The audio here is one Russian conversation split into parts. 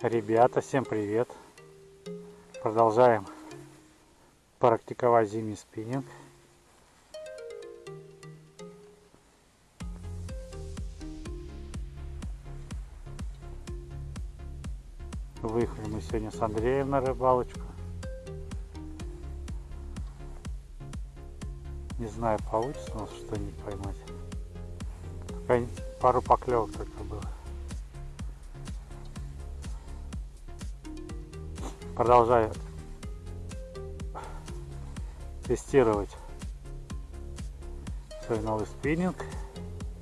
Ребята, всем привет! Продолжаем практиковать зимний спиннинг. Выехали мы сегодня с Андреем на рыбалочку. Не знаю, получится у нас что-нибудь поймать. Пару поклевок только было. Продолжаю тестировать свой новый спиннинг.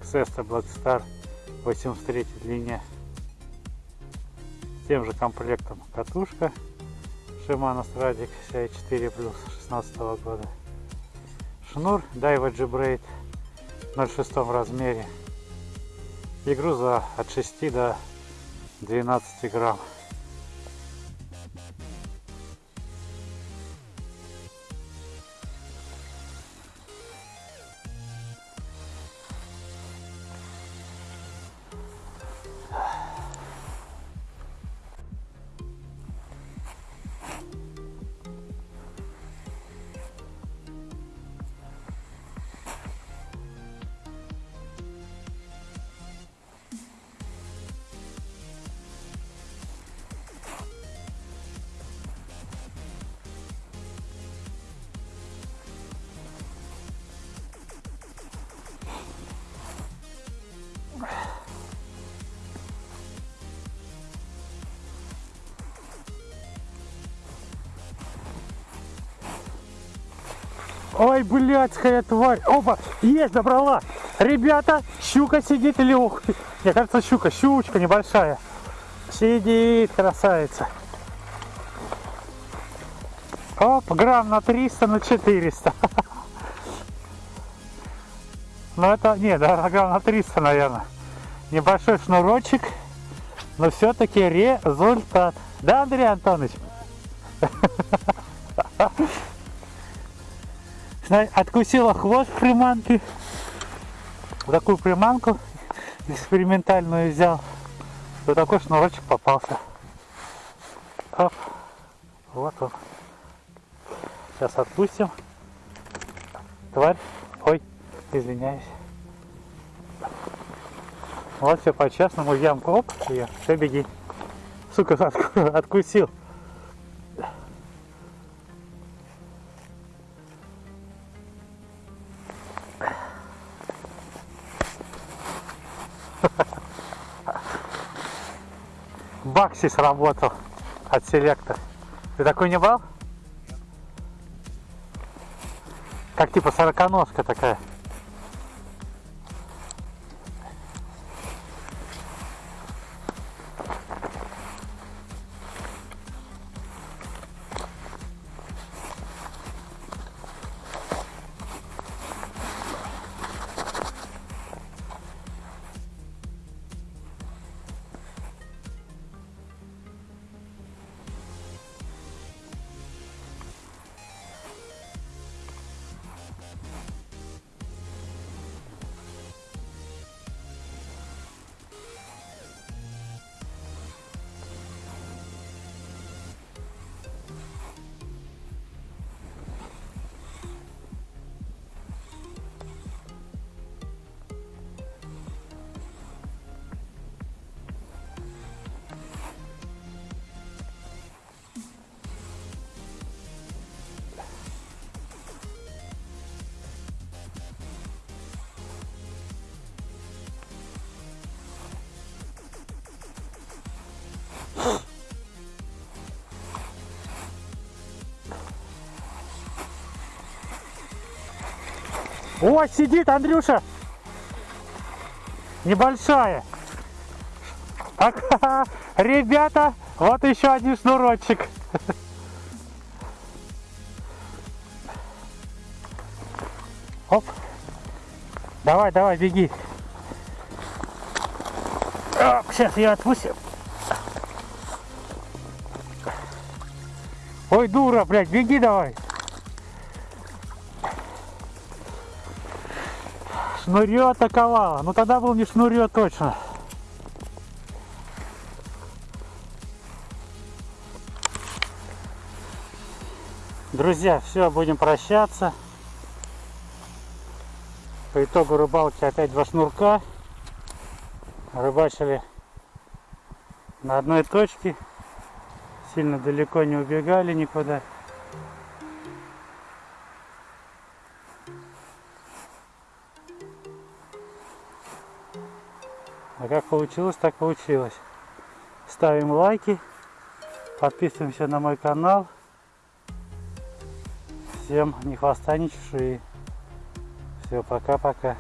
Xesta Blackstar 83 длине с тем же комплектом катушка Shimano Stradic CI4 Plus 16 года. Шнур Daiwa G-Braid 0,6 размере. И груза от 6 до 12 грамм Ой, блядская тварь. Опа, есть, добрала. Ребята, щука сидит или ух. Мне кажется, щука, щучка небольшая. Сидит, красавица. Оп, грамм на 300, на 400. Ну это, не, да, грамм на 300, наверное. Небольшой шнурочек, но все-таки результат. Да, Андрей Антонович? Откусила хвост приманки. Такую приманку экспериментальную взял. Вот такой шнурочек попался. Оп. Вот он. Сейчас отпустим. Тварь. Ой, извиняюсь. Вот все по-честному ямку. Оп, ее. Все, беги. Сука, откусил. Бакси сработал от селектора. Ты такой не брал? Как типа сороконожка такая. О, сидит Андрюша. Небольшая. Так, ребята, вот еще один шнурочек. Оп. Давай, давай, беги. Оп, сейчас я отпустим. Ой, дура, блядь, беги давай. Шнурье атаковало. Ну тогда был не шнурье а точно. Друзья, все, будем прощаться. По итогу рыбалки опять два шнурка. Рыбачили на одной точке. Сильно далеко не убегали никуда. А как получилось, так получилось. Ставим лайки, подписываемся на мой канал. Всем ни хвоста, ни чешуи. Все, пока-пока.